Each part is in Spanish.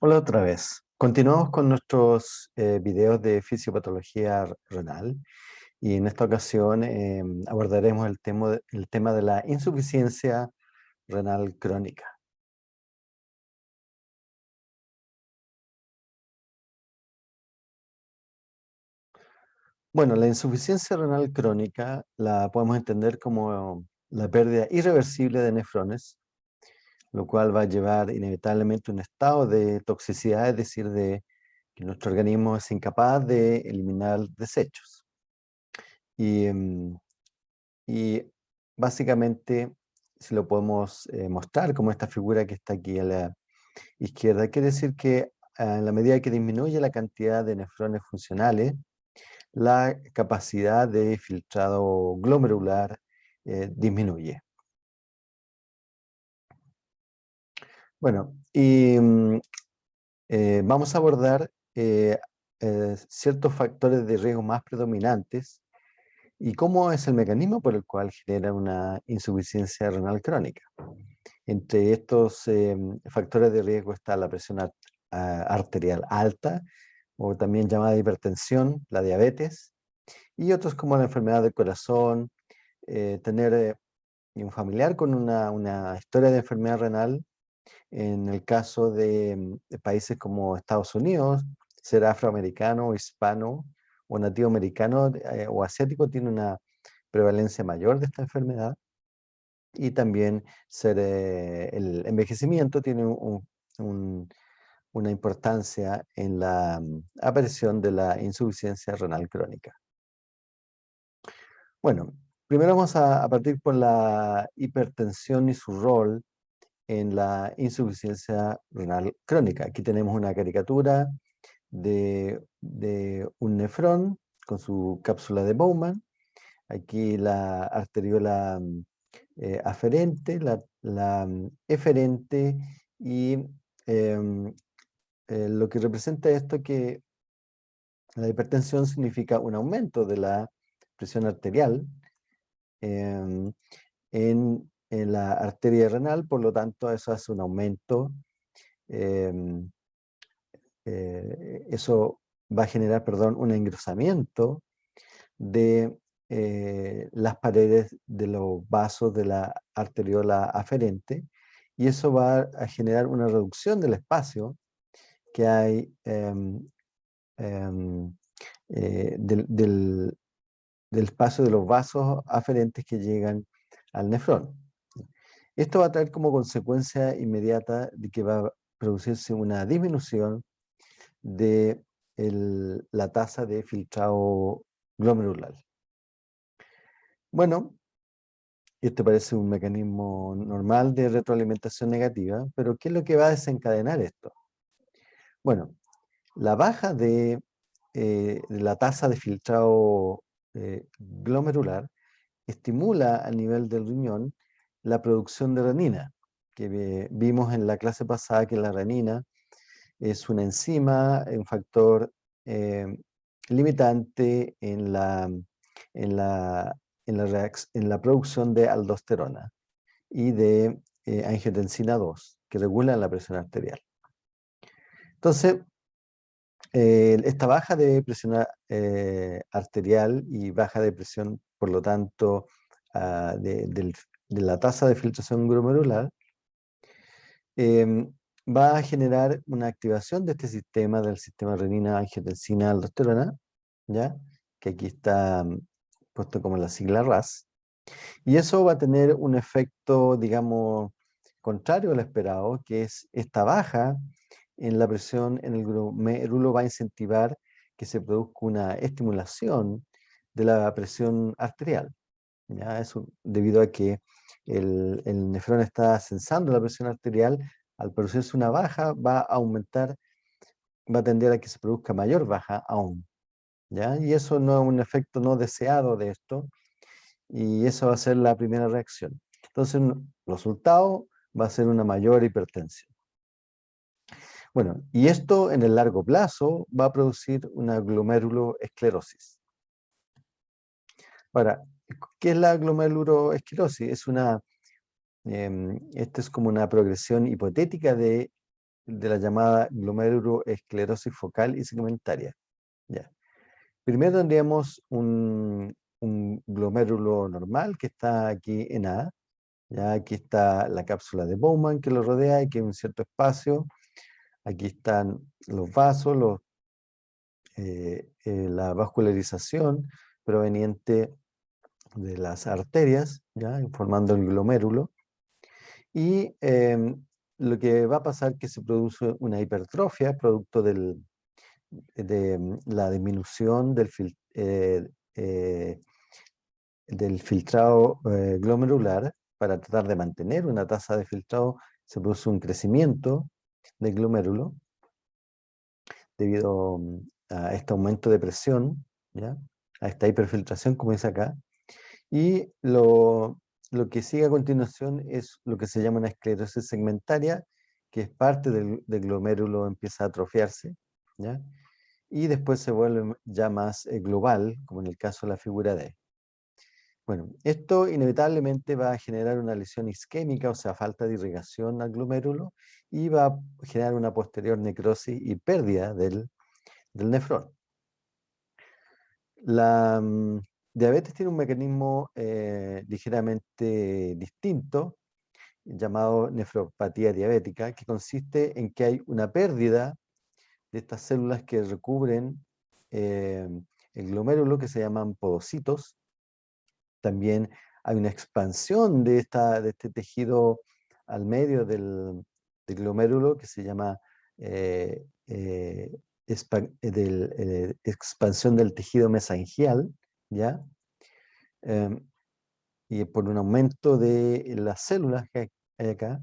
Hola otra vez. Continuamos con nuestros eh, videos de fisiopatología renal y en esta ocasión eh, abordaremos el tema, el tema de la insuficiencia renal crónica. Bueno, la insuficiencia renal crónica la podemos entender como la pérdida irreversible de nefrones lo cual va a llevar inevitablemente un estado de toxicidad, es decir, de que nuestro organismo es incapaz de eliminar desechos. Y, em, y básicamente, si lo podemos eh, mostrar como esta figura que está aquí a la izquierda, quiere decir que en la medida que disminuye la cantidad de nefrones funcionales, la capacidad de filtrado glomerular eh, disminuye. Bueno, y mm, eh, vamos a abordar eh, eh, ciertos factores de riesgo más predominantes y cómo es el mecanismo por el cual genera una insuficiencia renal crónica. Entre estos factores de riesgo está la presión arterial alta, o también llamada hipertensión, la diabetes, y otros como la enfermedad del corazón, tener un familiar con una historia de enfermedad renal en el caso de, países como Estados Unidos, ser afroamericano, hispano o nativo americano eh, o asiático tiene una prevalencia mayor de esta enfermedad. Y también ser, eh, el envejecimiento tiene una importancia en la mm, aparición de la insuficiencia renal crónica. Bueno, primero vamos a, a partir por la hipertensión y su rol en la insuficiencia renal crónica. Aquí tenemos una caricatura de, un nefrón con su cápsula de Bowman. Aquí la arteriola eh, aferente, la, eferente y em, eh, lo que representa esto que la hipertensión significa un aumento de la presión arterial em, en en la arteria renal, por lo tanto eso hace un aumento. Em, eh, eso va a generar, perdón, un engrosamiento de eh, las paredes de los vasos de la arteriola aferente y eso va a generar una reducción del espacio que hay em, em, eh, del, del, espacio de los vasos aferentes que llegan al nefrón. Esto va a traer como consecuencia inmediata de que va a producirse una disminución de la tasa de filtrado glomerular. Bueno, esto parece un mecanismo normal de retroalimentación negativa, pero ¿qué es lo que va a desencadenar esto? Bueno, la baja de, eh, la tasa de filtrado eh, glomerular estimula a nivel del riñón la producción de renina, que vimos en la clase pasada que la renina es una enzima, un factor eh, limitante en la, en, la, en, la en la producción de aldosterona y de eh, angiotensina 2, que regulan la presión arterial. Entonces, eh, esta baja de presión arterial y baja de presión, por lo tanto, ah, del de la tasa de filtración glomerular, em, va a generar una activación de este sistema, del sistema renina, angiotensina, aldosterona, ¿ya? que aquí está mm, puesto como la sigla RAS, y eso va a tener un efecto, digamos, contrario al esperado, que es esta baja en la presión en el glomérulo va a incentivar que se produzca una estimulación de la presión arterial. ¿ya? Eso debido a que el, nefrón está sensando la presión arterial, al producirse una baja va a aumentar, va a tender a que se produzca mayor baja aún. ¿ya? Y eso no es un efecto no deseado de esto, y eso va a ser la primera reacción. Entonces, el resultado va a ser una mayor hipertensión. Bueno, y esto en el largo plazo va a producir una glomeruloesclerosis. Ahora, ¿Qué es la glomeruloesclerosis? Es una, eh, es como una progresión hipotética de de la llamada glomeruloesclerosis focal y segmentaria. Ya. Primero tendríamos un, un glomérulo normal que está aquí en A. Ya aquí está la cápsula de Bowman que lo rodea y que hay un cierto espacio. Aquí están los vasos, los, eh, eh, la vascularización proveniente de las arterias, ¿ya? formando el glomérulo. Y em, lo que va a pasar es que se produce una hipertrofia producto del, de mm, la disminución del, eh, eh, del filtrado eh, glomerular para tratar de mantener una tasa de filtrado, se produce un crecimiento del glomérulo debido mm, a este aumento de presión, ¿ya? a esta hiperfiltración, como dice acá, y lo, lo que sigue a continuación es lo que se llama una esclerosis segmentaria, que es parte del, glomérulo, empieza a atrofiarse, ¿ya? y después se vuelve ya más eh, global, como en el caso de la figura D. Bueno, esto inevitablemente va a generar una lesión isquémica, o sea, falta de irrigación al glomérulo, y va a generar una posterior necrosis y pérdida del, del nefrón. La, mm, Diabetes tiene un mecanismo eh, ligeramente distinto, llamado nefropatía diabética, que consiste en que hay una pérdida de estas células que recubren eh, el glomérulo, que se llaman podocitos. También hay una expansión de, esta, de este tejido al medio del, glomérulo, que se llama eh, expansión del tejido mesangial, ¿ya? Em, y por un aumento de las células que hay acá.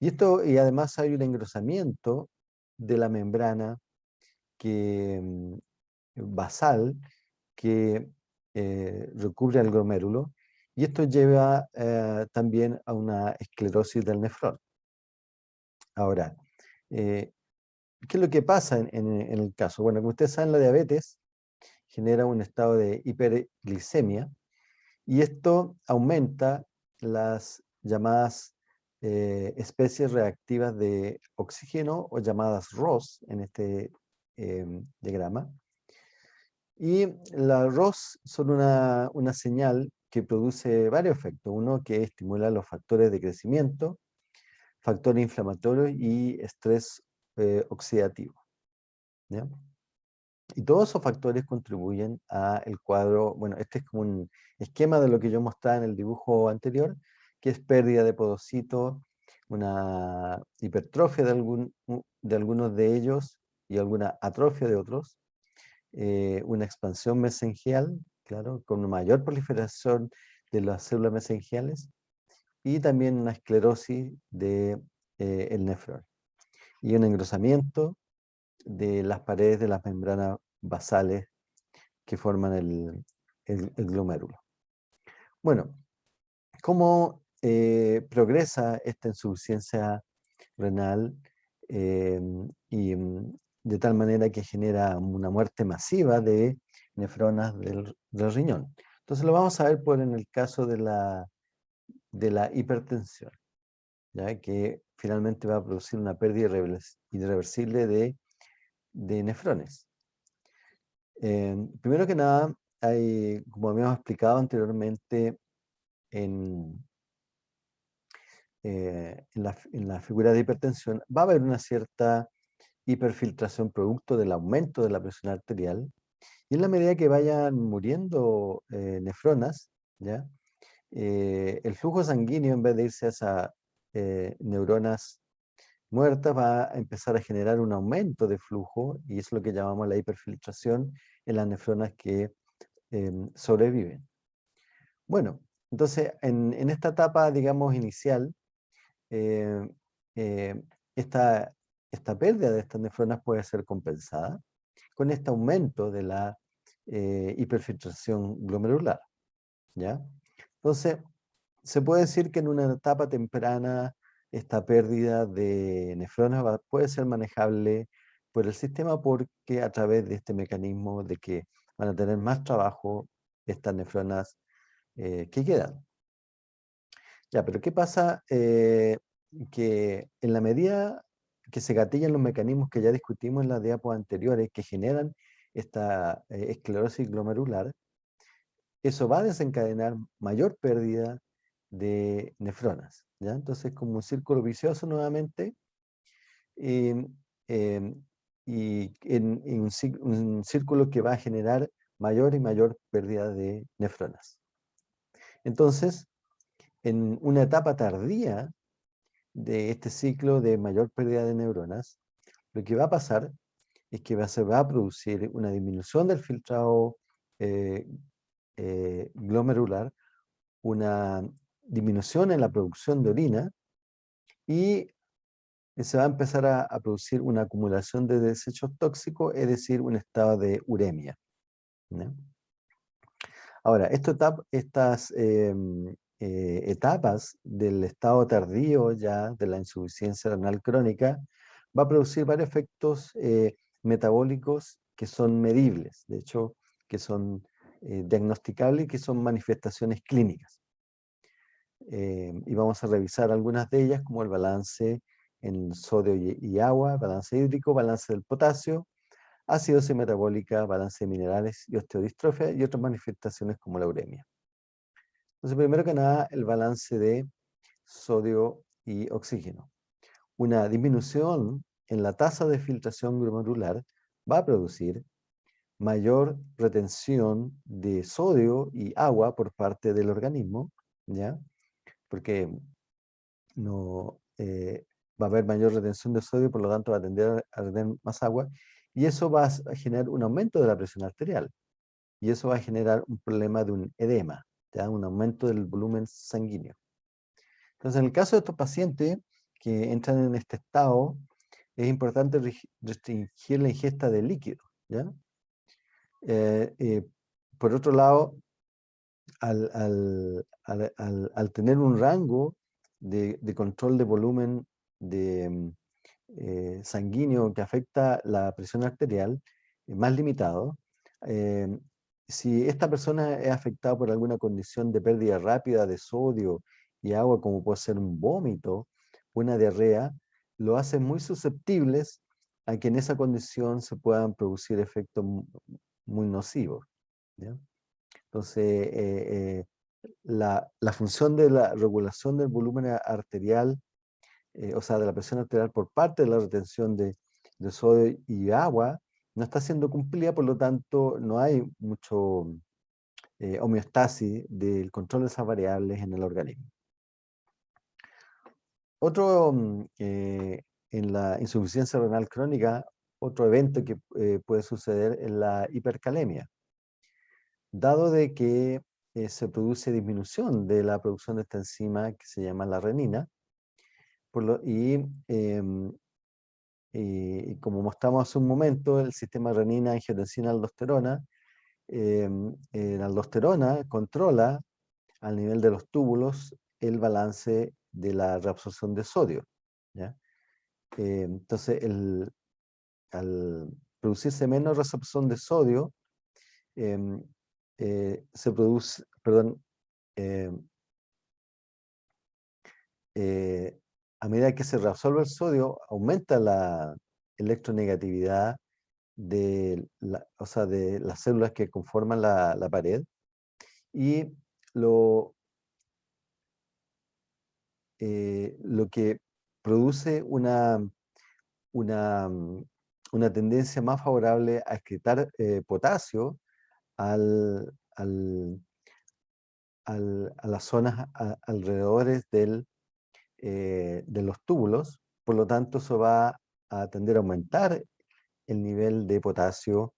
Y, esto, y además hay un engrosamiento de la membrana que, mm, basal que eh, recubre al glomérulo y esto lleva eh, también a una esclerosis del nefrón. Ahora, eh, ¿qué es lo que pasa en, en, el caso? Bueno, como ustedes saben, la diabetes genera un estado de hiperglicemia y esto aumenta las llamadas eh, especies reactivas de oxígeno o llamadas ROS en este em, diagrama. Y las ROS son una, una señal que produce varios efectos. Uno que estimula los factores de crecimiento, factores inflamatorios y estrés eh, oxidativo. ¿ya? Y todos esos factores contribuyen al cuadro, bueno, este es como un esquema de lo que yo mostraba en el dibujo anterior, que es pérdida de podocitos, una hipertrofia de, algún, de algunos de ellos y alguna atrofia de otros, eh, una expansión mesengial, claro, con una mayor proliferación de las células mesengiales, y también una esclerosis del de, eh, nefrón, y un engrosamiento de las paredes de las membranas basales que forman el, el, glomérulo. Bueno, ¿cómo eh, progresa esta insuficiencia renal eh, y mm, de tal manera que genera una muerte masiva de nefronas del, riñón? Entonces lo vamos a ver por en el caso de la, de la hipertensión, ¿ya? que finalmente va a producir una pérdida irreversible de de nefrones. Eh, primero que nada, hay, como habíamos explicado anteriormente en, eh, en, la, figura de hipertensión, va a haber una cierta hiperfiltración producto del aumento de la presión arterial, y en la medida que vayan muriendo eh, nefronas, ¿ya? el flujo sanguíneo en vez de irse a esas neuronas muertas va a empezar a generar un aumento de flujo y es lo que llamamos la hiperfiltración en las nefronas que em, sobreviven. Bueno, entonces en, esta etapa, digamos, inicial, eh, eh, esta, esta pérdida de estas nefronas puede ser compensada con este aumento de la eh, hiperfiltración glomerular. ¿ya? Entonces, se puede decir que en una etapa temprana esta pérdida de nefronas puede ser manejable por el sistema porque a través de este mecanismo de que van a tener más trabajo estas nefronas eh, que quedan. Ya, pero ¿qué pasa? Eh, que en la medida que se gatillan los mecanismos que ya discutimos en las diapos anteriores que generan esta eh, esclerosis glomerular, eso va a desencadenar mayor pérdida de nefronas. ¿Ya? Entonces, como un círculo vicioso nuevamente, em, em, y en, un, círculo que va a generar mayor y mayor pérdida de nefronas. Entonces, en una etapa tardía de este ciclo de mayor pérdida de neuronas, lo que va a pasar es que se va a producir una disminución del filtrado eh, eh, glomerular, una disminución en la producción de orina y se va a empezar a, producir una acumulación de desechos tóxicos, es decir, un estado de uremia. Ahora, estas em, eh, etapas del estado tardío ya de la insuficiencia renal crónica va a producir varios efectos eh, metabólicos que son medibles, de hecho, que son eh, diagnosticables y que son manifestaciones clínicas. Y vamos a revisar algunas de ellas, como el balance en sodio y, agua, balance hídrico, balance del potasio, acidosis metabólica, balance de minerales y osteodistrofia y otras manifestaciones como la uremia. Entonces, primero que nada, el balance de sodio y oxígeno. Una disminución en la tasa de filtración glomerular va a producir mayor retención de sodio y agua por parte del organismo, ¿ya? Porque no, eh, va a haber mayor retención de sodio, por lo tanto va a tender a retener más agua, y eso va a generar un aumento de la presión arterial, y eso va a generar un problema de un edema, un aumento del volumen sanguíneo. Entonces, en el caso de estos pacientes que entran en este estado, es importante restringir la ingesta de líquido. ¿ya? Eh, eh, por otro lado, al, tener un rango de, control de volumen de, mm, eh, sanguíneo que afecta la presión arterial eh, más limitado, eh, si esta persona es afectada por alguna condición de pérdida rápida de sodio y agua, como puede ser un vómito, una diarrea, lo hace muy susceptibles a que en esa condición se puedan producir efectos muy nocivos. Entonces, la, la, función de la regulación del volumen arterial eh, o sea, de la presión arterial por parte de la retención de, sodio y agua, no está siendo cumplida, por lo tanto no hay mucho eh, homeostasis del control de esas variables en el organismo. Otro, mm, eh, en la insuficiencia renal crónica, otro evento que puede suceder es la hipercalemia. Dado de que se produce disminución de la producción de esta enzima que se llama la renina, Em, y, como mostramos hace un momento, el sistema renina, angiotensina, aldosterona, em, la aldosterona controla al nivel de los túbulos el balance de la reabsorción de sodio. Em, entonces, al producirse menos reabsorción de sodio, eh, se produce, perdón, eh, a medida que se reabsorbe el sodio, aumenta la electronegatividad de, o sea, de las células que conforman la, pared y lo, eh, lo que produce una, una, una, tendencia más favorable a excretar eh, potasio al, al, a las zonas alrededores del eh, de los túbulos, por lo tanto eso va a tender a aumentar el nivel de potasio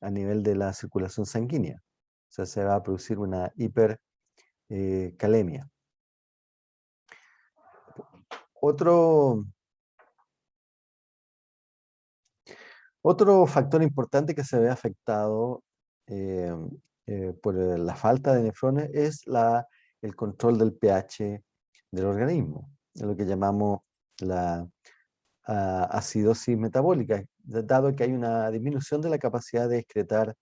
a nivel de la circulación sanguínea. O sea, se va a producir una hipercalemia. Eh, otro, otro factor importante que se ve afectado eh, por la falta de nefrones es la, el control del pH del organismo lo que llamamos la acidosis metabólica, dado que hay una disminución de la capacidad de excretar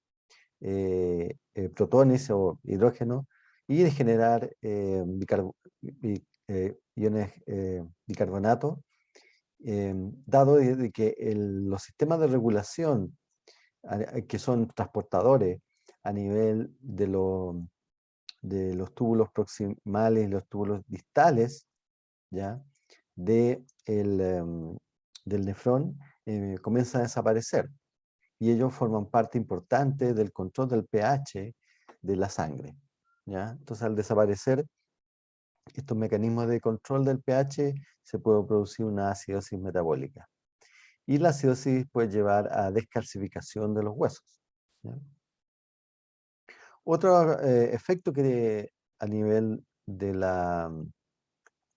eh, eh, protones o hidrógeno y de generar eh, iones bicarbonato dado de, que los sistemas de regulación que son transportadores a nivel de, de los túbulos proximales y los túbulos distales, ¿ya? De el, em, del nefrón eh, comienzan a desaparecer y ellos forman parte importante del control del pH de la sangre. ¿ya? Entonces al desaparecer estos mecanismos de control del pH se puede producir una acidosis metabólica. Y la acidosis puede llevar a descalcificación de los huesos. Otro eh, efecto que a nivel de la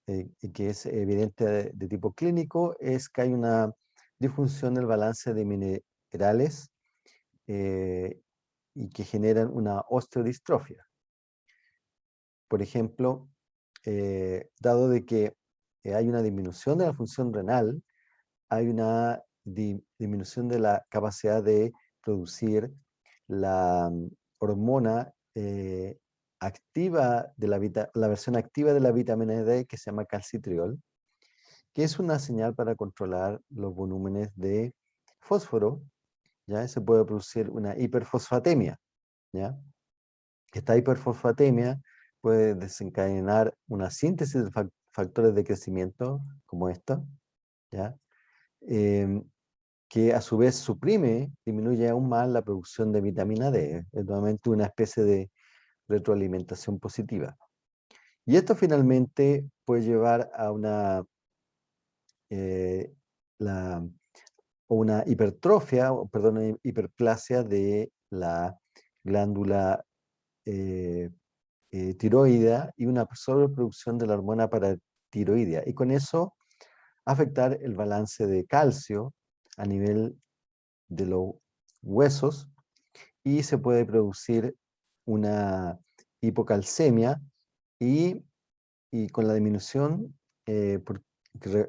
eh, que es evidente de, tipo clínico es que hay una disfunción del balance de minerales eh, y que generan una osteodistrofia. Por ejemplo, dado de que hay una disminución de la función renal, hay una disminución de la capacidad de producir la mm, hormona activa de la, la versión activa de la vitamina D que se llama calcitriol, que es una señal para controlar los volúmenes de fósforo, ¿ya? Se puede producir una hiperfosfatemia, ¿ya? Esta hiperfosfatemia puede desencadenar una síntesis de factores de crecimiento como esta, ¿ya? Em, que a su vez suprime, disminuye aún más la producción de vitamina D. Es nuevamente una especie de retroalimentación positiva. Y esto finalmente puede llevar a una, eh, la, una hipertrofia, perdón, hiperplasia de la glándula eh, eh, tiroidea y una sobreproducción de la hormona paratiroidea. Y con eso afectar el balance de calcio a nivel de los huesos y se puede producir una hipocalcemia y, con la disminución, eh,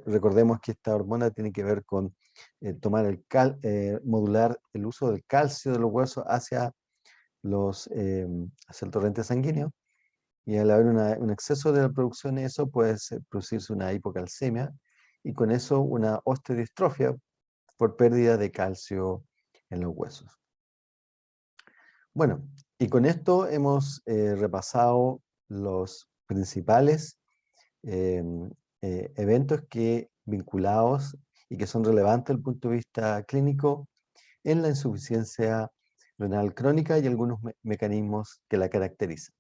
recordemos que esta hormona tiene que ver con eh, tomar el cal, eh, modular el uso del calcio de los huesos hacia, los, hacia el torrente sanguíneo, y al haber un exceso de la producción de eso puede producirse una hipocalcemia, y con eso una osteodistrofia por pérdida de calcio en los huesos. Bueno, y con esto hemos eh, repasado los principales em, eh, eventos que vinculados y que son relevantes desde el punto de vista clínico en la insuficiencia renal crónica y algunos mecanismos que la caracterizan.